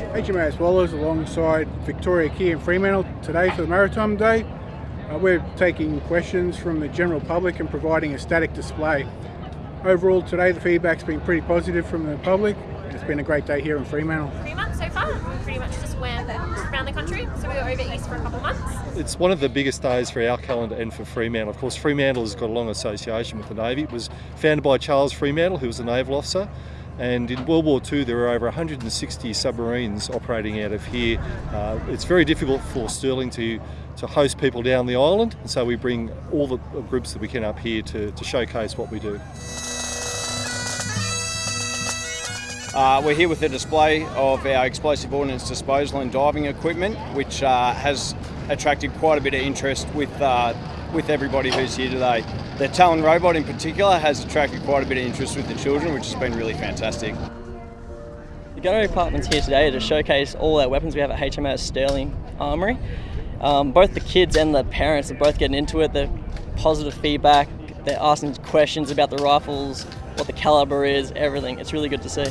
HMAS Waller alongside Victoria Quay and Fremantle today for the Maritime Day. Uh, we're taking questions from the general public and providing a static display. Overall today the feedback's been pretty positive from the public. It's been a great day here in Fremantle. Pretty much so far. We pretty much just went around the country. So we were over east for a couple of months. It's one of the biggest days for our calendar and for Fremantle. Of course, Fremantle has got a long association with the Navy. It was founded by Charles Fremantle, who was a naval officer. And in World War II, there were over 160 submarines operating out of here. Uh, it's very difficult for Stirling to, to host people down the island, and so we bring all the groups that we can up here to, to showcase what we do. Uh, we're here with a display of our explosive ordnance disposal and diving equipment, which uh, has attracted quite a bit of interest with uh, with everybody who's here today. The Talon robot in particular has attracted quite a bit of interest with the children, which has been really fantastic. The gunnery department's here today to showcase all our weapons we have at HMAS Stirling Armoury. Um, both the kids and the parents are both getting into it. They're positive feedback. They're asking questions about the rifles, what the caliber is, everything. It's really good to see.